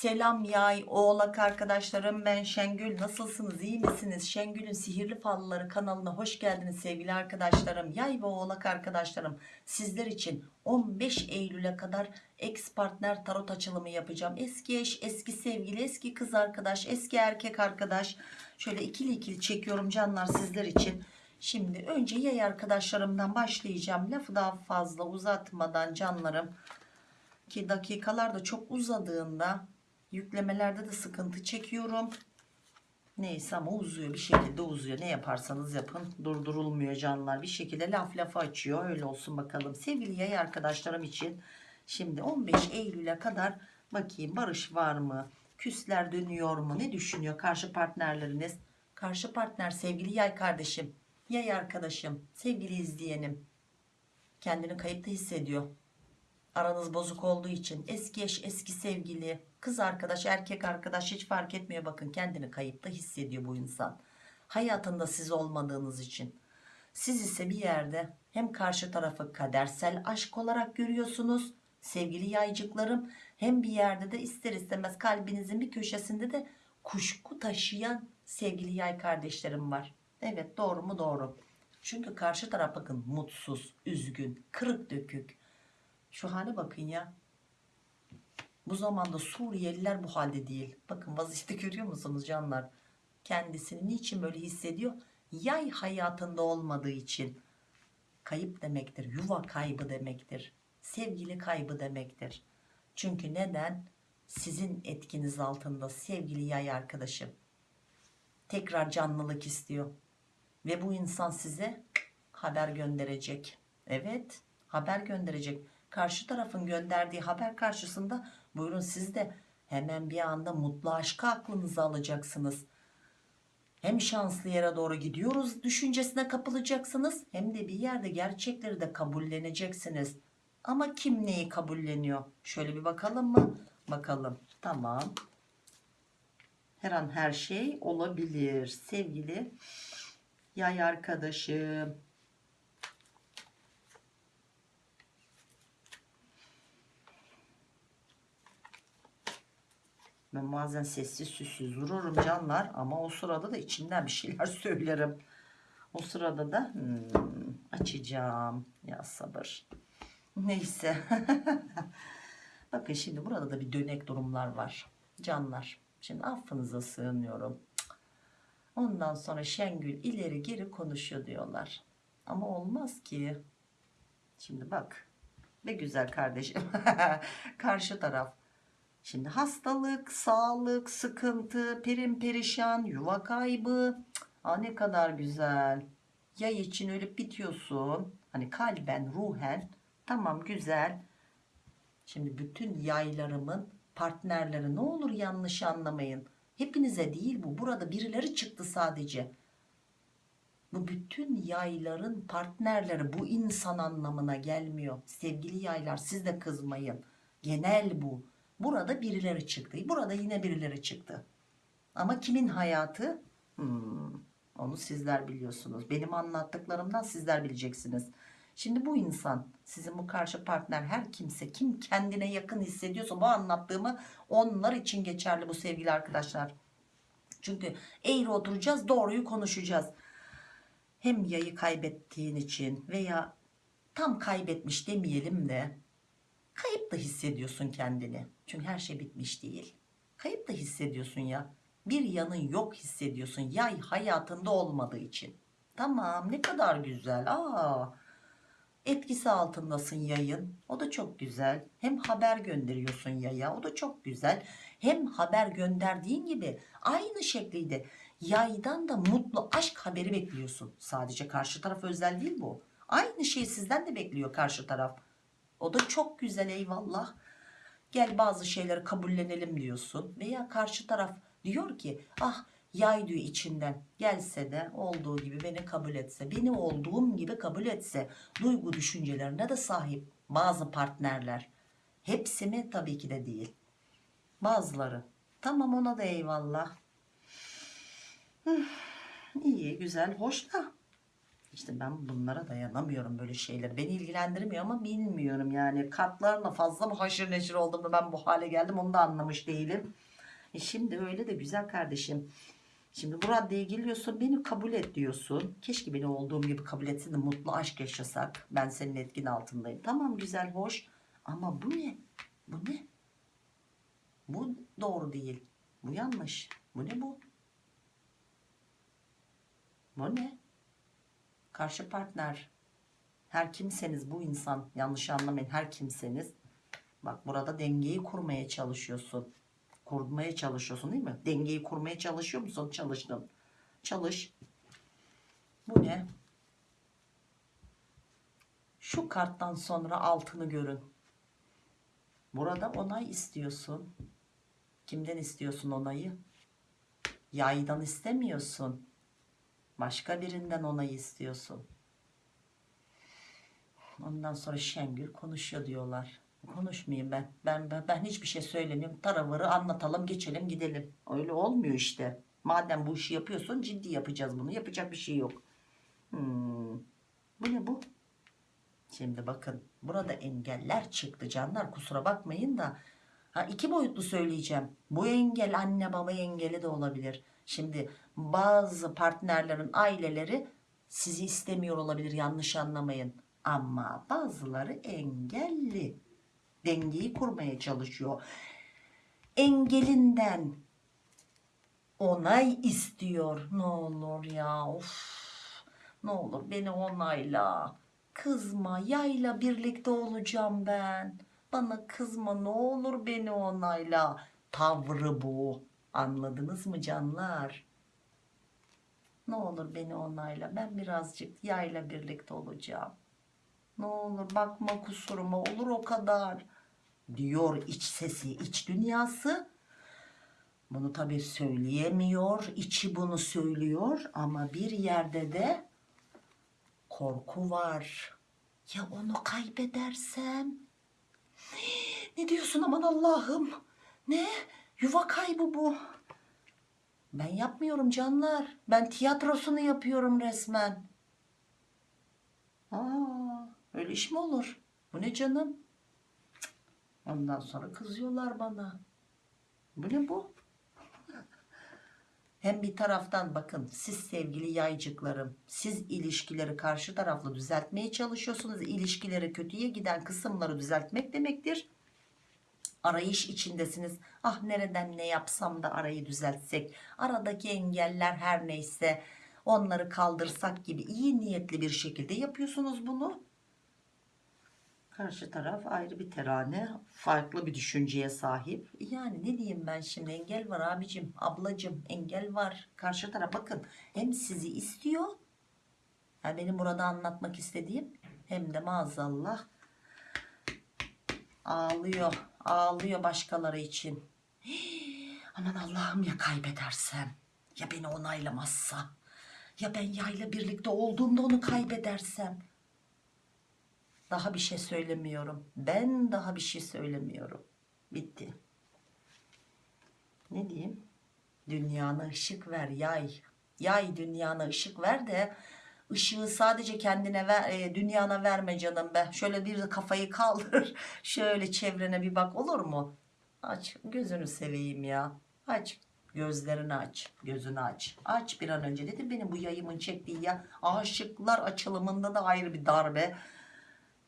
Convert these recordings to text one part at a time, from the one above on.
Selam yay oğlak arkadaşlarım. Ben Şengül. Nasılsınız? İyi misiniz? Şengül'ün sihirli falları kanalına hoş geldiniz sevgili arkadaşlarım. Yay ve oğlak arkadaşlarım sizler için 15 Eylül'e kadar ex partner tarot açılımı yapacağım. Eski eş eski sevgili eski kız arkadaş eski erkek arkadaş. Şöyle ikili ikili çekiyorum canlar sizler için. Şimdi önce yay arkadaşlarımdan başlayacağım. Lafı daha fazla uzatmadan canlarım ki dakikalar da çok uzadığında yüklemelerde de sıkıntı çekiyorum. Neyse ama uzuyor bir şekilde uzuyor. Ne yaparsanız yapın durdurulmuyor canlar. Bir şekilde laf lafı açıyor. Öyle olsun bakalım. Sevgili yay arkadaşlarım için şimdi 15 Eylül'e kadar bakayım barış var mı? Küsler dönüyor mu? Ne düşünüyor karşı partnerleriniz? Karşı partner sevgili yay kardeşim, yay arkadaşım, sevgili izleyenim. Kendini kayıpta hissediyor aranız bozuk olduğu için eski eş eski sevgili kız arkadaş erkek arkadaş hiç fark etmiyor. Bakın kendini kayıpta hissediyor bu insan. Hayatında siz olmadığınız için. Siz ise bir yerde hem karşı tarafı kadersel aşk olarak görüyorsunuz sevgili yaycıklarım. Hem bir yerde de ister istemez kalbinizin bir köşesinde de kuşku taşıyan sevgili yay kardeşlerim var. Evet doğru mu? Doğru. Çünkü karşı taraf bakın mutsuz üzgün kırık dökük. Şu hale bakın ya. Bu zamanda Suriyeliler bu halde değil. Bakın vaziyeti görüyor musunuz canlar? Kendisini niçin böyle hissediyor? Yay hayatında olmadığı için. Kayıp demektir. Yuva kaybı demektir. Sevgili kaybı demektir. Çünkü neden? Sizin etkiniz altında sevgili yay arkadaşım. Tekrar canlılık istiyor. Ve bu insan size haber gönderecek. Evet haber gönderecek karşı tarafın gönderdiği haber karşısında buyurun siz de hemen bir anda mutlu aşkı aklınıza alacaksınız. Hem şanslı yere doğru gidiyoruz düşüncesine kapılacaksınız hem de bir yerde gerçekleri de kabulleneceksiniz. Ama kim neyi kabulleniyor? Şöyle bir bakalım mı? Bakalım. Tamam. Her an her şey olabilir. Sevgili yay arkadaşım. Ben bazen sessiz süssüz dururum canlar ama o sırada da içimden bir şeyler söylerim. O sırada da hmm, açacağım. Ya sabır. Neyse. Bakın şimdi burada da bir dönek durumlar var. Canlar. Şimdi affınıza sığınıyorum. Ondan sonra Şengül ileri geri konuşuyor diyorlar. Ama olmaz ki. Şimdi bak. Ne güzel kardeşim. Karşı taraf Şimdi hastalık, sağlık, sıkıntı, perim perişan, yuva kaybı. Aa, ne kadar güzel. Yay için ölüp bitiyorsun. Hani kalben, ruhen. Tamam güzel. Şimdi bütün yaylarımın partnerleri ne olur yanlış anlamayın. Hepinize değil bu. Burada birileri çıktı sadece. Bu bütün yayların partnerleri bu insan anlamına gelmiyor. Sevgili yaylar siz de kızmayın. Genel bu. Burada birileri çıktı. Burada yine birileri çıktı. Ama kimin hayatı? Hmm, onu sizler biliyorsunuz. Benim anlattıklarımdan sizler bileceksiniz. Şimdi bu insan, sizin bu karşı partner her kimse, kim kendine yakın hissediyorsa bu anlattığımı onlar için geçerli bu sevgili arkadaşlar. Çünkü eğri oturacağız, doğruyu konuşacağız. Hem yayı kaybettiğin için veya tam kaybetmiş demeyelim de Kayıp da hissediyorsun kendini. Çünkü her şey bitmiş değil. Kayıp da hissediyorsun ya. Bir yanın yok hissediyorsun. Yay hayatında olmadığı için. Tamam ne kadar güzel. Aa, etkisi altındasın yayın. O da çok güzel. Hem haber gönderiyorsun yaya. O da çok güzel. Hem haber gönderdiğin gibi aynı şekilde yaydan da mutlu aşk haberi bekliyorsun. Sadece karşı taraf özel değil bu. Aynı şeyi sizden de bekliyor karşı taraf. O da çok güzel eyvallah. Gel bazı şeyleri kabullenelim diyorsun. Veya karşı taraf diyor ki ah yay diyor içinden gelse de olduğu gibi beni kabul etse. Beni olduğum gibi kabul etse. Duygu düşüncelerine de sahip bazı partnerler. Hepsi mi? Tabii ki de değil. Bazıları. Tamam ona da eyvallah. İyi güzel hoş da İşte ben bunlara dayanamıyorum böyle şeyler. Beni ilgilendirmiyor ama bilmiyorum yani. Kartlarla fazla mı haşır neşir oldum da ben bu hale geldim onu da anlamış değilim. E şimdi öyle de güzel kardeşim. Şimdi bu raddeye geliyorsun beni kabul et diyorsun. Keşke beni olduğum gibi kabul etsin de mutlu aşk yaşasak. Ben senin etkin altındayım. Tamam güzel hoş ama bu ne? Bu ne? Bu doğru değil. Bu yanlış. Bu ne bu? Bu ne? Karşı partner. Her kimseniz bu insan. Yanlış anlamayın. Her kimseniz. Bak burada dengeyi kurmaya çalışıyorsun. Kurmaya çalışıyorsun değil mi? Dengeyi kurmaya çalışıyor musun? Çalıştın. Çalış. Bu ne? Şu karttan sonra altını görün. Burada onay istiyorsun. Kimden istiyorsun onayı? Yaydan istemiyorsun. Başka birinden onay istiyorsun. Ondan sonra Şengül konuşuyor diyorlar. Konuşmayayım ben. Ben ben, ben hiçbir şey söylemiyorum. Taravarı anlatalım, geçelim, gidelim. Öyle olmuyor işte. Madem bu işi yapıyorsun ciddi yapacağız bunu. Yapacak bir şey yok. Hmm. Bu ne bu? Şimdi bakın burada engeller çıktı canlar kusura bakmayın da ha, iki boyutlu söyleyeceğim. Bu engel anne baba engeli de olabilir. Şimdi bazı partnerlerin aileleri sizi istemiyor olabilir yanlış anlamayın. Ama bazıları engelli. Dengeyi kurmaya çalışıyor. Engelinden onay istiyor. Ne olur ya of. Ne olur beni onayla. Kızma yayla birlikte olacağım ben. Bana kızma ne olur beni onayla. Tavrı bu. Anladınız mı canlar? Ne olur beni onayla. Ben birazcık yayla birlikte olacağım. Ne olur bakma kusuruma olur o kadar. Diyor iç sesi, iç dünyası. Bunu tabii söyleyemiyor. içi bunu söylüyor ama bir yerde de korku var. Ya onu kaybedersem? Ne diyorsun aman Allah'ım? Ne? Yuva kaybı bu. Ben yapmıyorum canlar. Ben tiyatrosunu yapıyorum resmen. Aa, öyle iş mi olur? Bu ne canım? Ondan sonra kızıyorlar bana. Bu ne bu? Hem bir taraftan bakın siz sevgili yaycıklarım siz ilişkileri karşı taraflı düzeltmeye çalışıyorsunuz. İlişkileri kötüye giden kısımları düzeltmek demektir. Arayış içindesiniz. Ah nereden ne yapsam da arayı düzeltsek. Aradaki engeller her neyse onları kaldırsak gibi iyi niyetli bir şekilde yapıyorsunuz bunu. Karşı taraf ayrı bir terane, farklı bir düşünceye sahip. Yani ne diyeyim ben şimdi engel var abicim, ablacım engel var. Karşı taraf bakın hem sizi istiyor, yani benim burada anlatmak istediğim hem de maazallah ağlıyor, ağlıyor başkaları için. Hii, aman Allah'ım ya kaybedersem, ya beni onaylamazsa, ya ben yayla birlikte olduğumda onu kaybedersem. Daha bir şey söylemiyorum. Ben daha bir şey söylemiyorum. Bitti. Ne diyeyim? Dünyana ışık ver yay. Yay dünyana ışık ver de ışığı sadece kendine ver, e, dünyana verme canım be. Şöyle bir kafayı kaldır. Şöyle çevrene bir bak olur mu? Aç gözünü seveyim ya. Aç gözlerini aç. Gözünü aç. Aç bir an önce dedi benim bu yayımın çektiği ya. Aşıklar açılımında da ayrı bir darbe.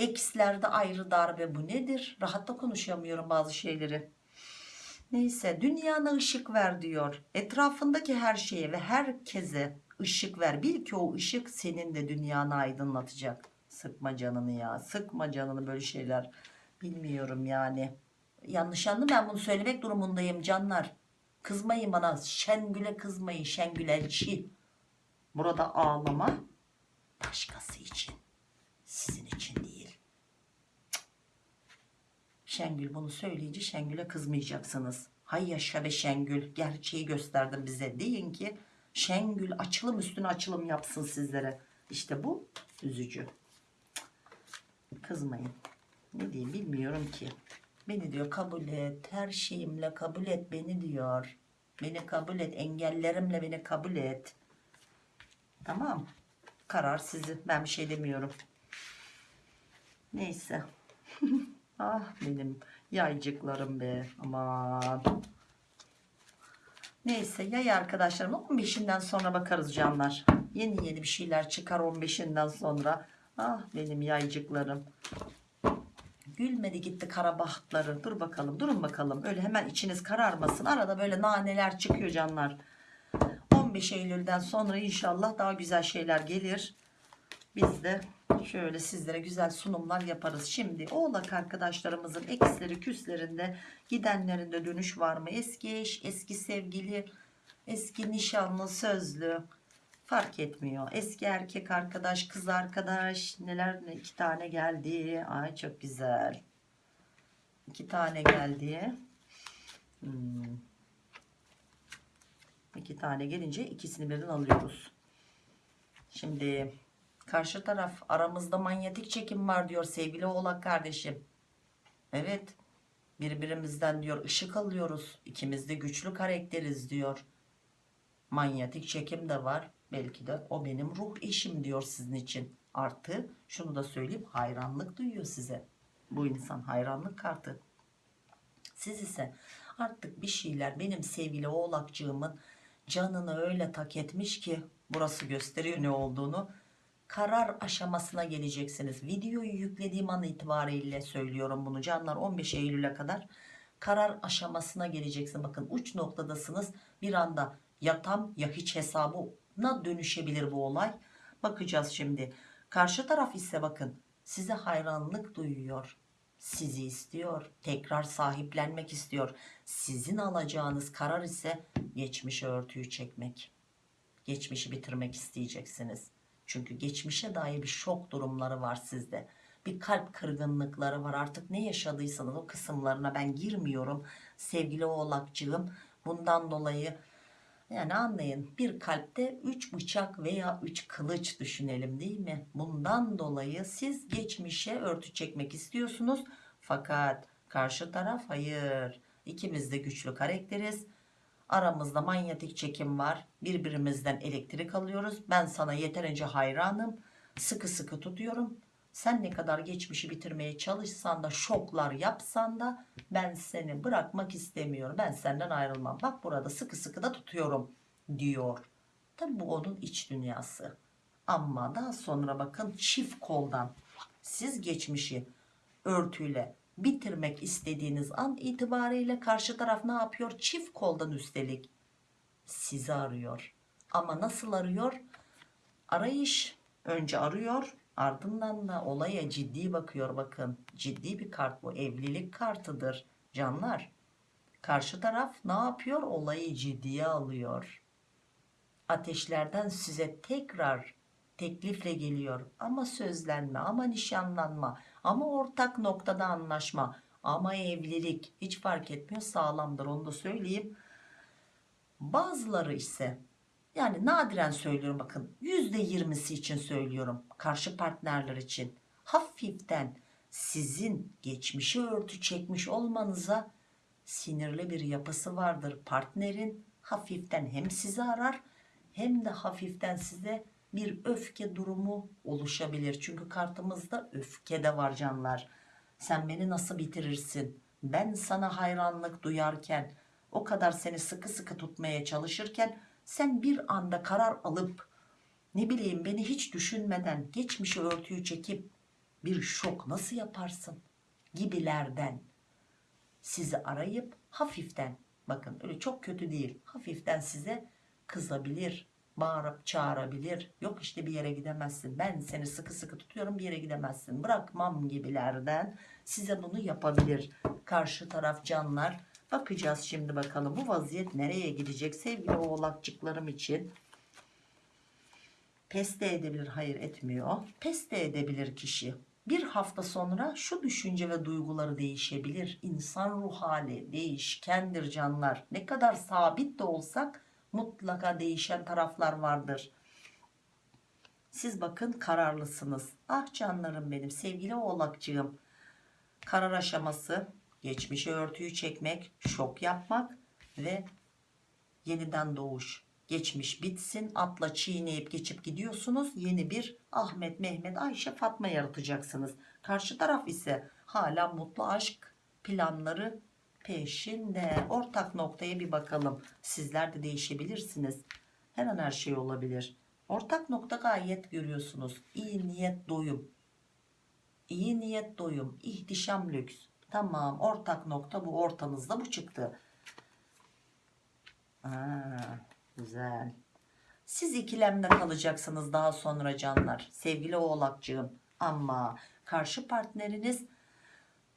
Ekslerde ayrı darbe bu nedir? Rahatta konuşamıyorum bazı şeyleri. Neyse dünyana ışık ver diyor. Etrafındaki her şeye ve herkese ışık ver. Bil ki o ışık senin de dünyanı aydınlatacak. Sıkma canını ya. Sıkma canını böyle şeyler. Bilmiyorum yani. Yanlış anladım ben bunu söylemek durumundayım canlar. Kızmayın bana. Şengül'e kızmayın. Şengül elçi. Burada ağlama başkası için. Sizin için değil. Şengül bunu söyleyince Şengül'e kızmayacaksınız. Hay yaşa be Şengül gerçeği gösterdin bize. Deyin ki Şengül açılım üstüne açılım yapsın sizlere. İşte bu üzücü. Kızmayın. Ne diyeyim bilmiyorum ki. Beni diyor kabul et. Her şeyimle kabul et beni diyor. Beni kabul et. Engellerimle beni kabul et. Tamam. Karar sizin. Ben bir şey demiyorum. Neyse. ah benim yaycıklarım be. Aman. Neyse yay arkadaşlarım 15'inden sonra bakarız canlar. Yeni yeni bir şeyler çıkar 15'inden sonra. Ah benim yaycıklarım. Gülmedi gitti kara bahtları. Dur bakalım durun bakalım. Öyle hemen içiniz kararmasın. Arada böyle naneler çıkıyor canlar. 15 Eylül'den sonra inşallah daha güzel şeyler gelir. Biz de şöyle sizlere güzel sunumlar yaparız. Şimdi oğlak arkadaşlarımızın eksleri küslerinde gidenlerinde dönüş var mı? Eski eş, eski sevgili, eski nişanlı, sözlü fark etmiyor. Eski erkek arkadaş, kız arkadaş neler ne iki tane geldi. Ay çok güzel. İki tane geldi. Hmm. İki tane gelince ikisini birden alıyoruz. Şimdi karşı taraf aramızda manyetik çekim var diyor sevgili oğlak kardeşim. Evet birbirimizden diyor ışık alıyoruz. İkimiz de güçlü karakteriz diyor. Manyetik çekim de var. Belki de o benim ruh eşim diyor sizin için. Artı şunu da söyleyeyim hayranlık duyuyor size. Bu insan hayranlık kartı. Siz ise artık bir şeyler benim sevgili oğlakcığımın canını öyle tak etmiş ki burası gösteriyor ne olduğunu. Karar aşamasına geleceksiniz. Videoyu yüklediğim an itibariyle söylüyorum bunu canlar 15 Eylül'e kadar karar aşamasına geleceksin. Bakın uç noktadasınız. Bir anda ya tam ya hiç hesabına dönüşebilir bu olay. Bakacağız şimdi. Karşı taraf ise bakın size hayranlık duyuyor. Sizi istiyor. Tekrar sahiplenmek istiyor. Sizin alacağınız karar ise geçmişe örtüyü çekmek. Geçmişi bitirmek isteyeceksiniz. Çünkü geçmişe dair bir şok durumları var sizde. Bir kalp kırgınlıkları var. Artık ne yaşadıysanız o kısımlarına ben girmiyorum. Sevgili oğlakcığım bundan dolayı yani anlayın bir kalpte 3 bıçak veya 3 kılıç düşünelim değil mi? Bundan dolayı siz geçmişe örtü çekmek istiyorsunuz. Fakat karşı taraf hayır. İkimiz de güçlü karakteriz. Aramızda manyetik çekim var. Birbirimizden elektrik alıyoruz. Ben sana yeterince hayranım. Sıkı sıkı tutuyorum. Sen ne kadar geçmişi bitirmeye çalışsan da şoklar yapsan da ben seni bırakmak istemiyorum. Ben senden ayrılmam. Bak burada sıkı sıkı da tutuyorum diyor. Tabi bu onun iç dünyası. Ama daha sonra bakın çift koldan siz geçmişi örtüyle bitirmek istediğiniz an itibariyle karşı taraf ne yapıyor? Çift koldan üstelik sizi arıyor. Ama nasıl arıyor? Arayış önce arıyor ardından da olaya ciddi bakıyor bakın. Ciddi bir kart bu evlilik kartıdır canlar. Karşı taraf ne yapıyor? Olayı ciddiye alıyor. Ateşlerden size tekrar teklifle geliyor. Ama sözlenme, ama nişanlanma, ama ortak noktada anlaşma, ama evlilik hiç fark etmiyor sağlamdır onu da söyleyeyim. Bazıları ise yani nadiren söylüyorum bakın %20'si için söylüyorum karşı partnerler için hafiften sizin geçmişi örtü çekmiş olmanıza sinirli bir yapısı vardır partnerin hafiften hem sizi arar hem de hafiften size bir öfke durumu oluşabilir. Çünkü kartımızda öfke de var canlar. Sen beni nasıl bitirirsin? Ben sana hayranlık duyarken, o kadar seni sıkı sıkı tutmaya çalışırken sen bir anda karar alıp ne bileyim beni hiç düşünmeden geçmişi örtüyü çekip bir şok nasıl yaparsın? Gibilerden sizi arayıp hafiften bakın öyle çok kötü değil hafiften size kızabilir bağırıp çağırabilir. Yok işte bir yere gidemezsin. Ben seni sıkı sıkı tutuyorum bir yere gidemezsin. Bırakmam gibilerden size bunu yapabilir. Karşı taraf canlar. Bakacağız şimdi bakalım bu vaziyet nereye gidecek sevgili oğlakçıklarım için. Pes de edebilir hayır etmiyor. Pes de edebilir kişi. Bir hafta sonra şu düşünce ve duyguları değişebilir. İnsan ruh hali değişkendir canlar. Ne kadar sabit de olsak mutlaka değişen taraflar vardır. Siz bakın kararlısınız. Ah canlarım benim sevgili oğlakcığım. Karar aşaması geçmişe örtüyü çekmek, şok yapmak ve yeniden doğuş. geçmiş bitsin atla çiğneyip geçip gidiyorsunuz yeni bir Ahmet Mehmet Ayşe Fatma yaratacaksınız karşı taraf ise hala mutlu aşk planları peşinde. Ortak noktaya bir bakalım. Sizler de değişebilirsiniz. Her an her şey olabilir. Ortak nokta gayet görüyorsunuz. İyi niyet doyum. İyi niyet doyum. İhtişam lüks. Tamam ortak nokta bu. Ortanızda bu çıktı. Aa, güzel. Siz ikilemde kalacaksınız daha sonra canlar. Sevgili oğlakcığım. Ama karşı partneriniz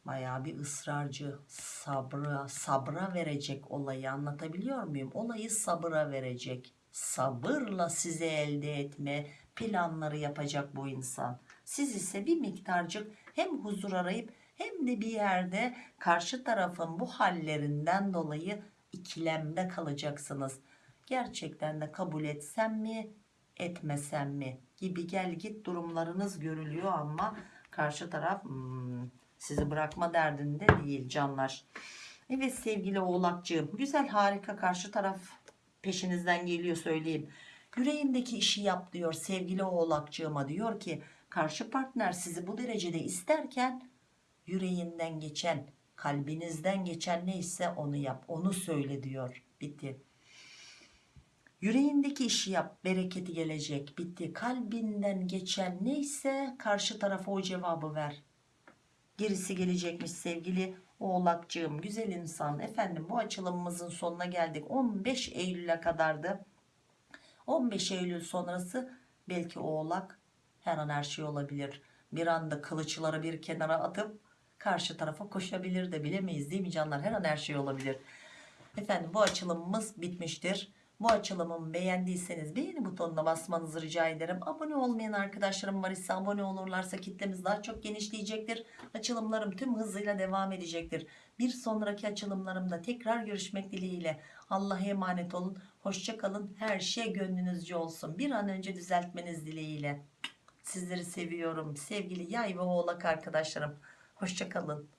Bayağı bir ısrarcı sabra sabra verecek olayı anlatabiliyor muyum? Olayı sabıra verecek. Sabırla size elde etme planları yapacak bu insan. Siz ise bir miktarcık hem huzur arayıp hem de bir yerde karşı tarafın bu hallerinden dolayı ikilemde kalacaksınız. Gerçekten de kabul etsem mi etmesem mi gibi gel git durumlarınız görülüyor ama karşı taraf hmm, sizi bırakma derdinde değil canlar. Evet sevgili oğlakcığım güzel harika karşı taraf peşinizden geliyor söyleyeyim. Yüreğindeki işi yap diyor sevgili oğlakcığıma diyor ki karşı partner sizi bu derecede isterken yüreğinden geçen kalbinizden geçen neyse onu yap onu söyle diyor bitti. Yüreğindeki işi yap bereketi gelecek bitti kalbinden geçen neyse karşı tarafa o cevabı ver gerisi gelecekmiş sevgili oğlakcığım güzel insan. Efendim bu açılımımızın sonuna geldik. 15 Eylül'e kadardı. 15 Eylül sonrası belki oğlak her an her şey olabilir. Bir anda kılıçları bir kenara atıp karşı tarafa koşabilir de bilemeyiz değil mi canlar? Her an her şey olabilir. Efendim bu açılımımız bitmiştir bu açılımımı beğendiyseniz beğeni butonuna basmanızı rica ederim. Abone olmayan arkadaşlarım var ise abone olurlarsa kitlemiz daha çok genişleyecektir. Açılımlarım tüm hızıyla devam edecektir. Bir sonraki açılımlarımda tekrar görüşmek dileğiyle. Allah'a emanet olun. Hoşçakalın. Her şey gönlünüzce olsun. Bir an önce düzeltmeniz dileğiyle. Sizleri seviyorum. Sevgili yay ve oğlak arkadaşlarım. Hoşçakalın.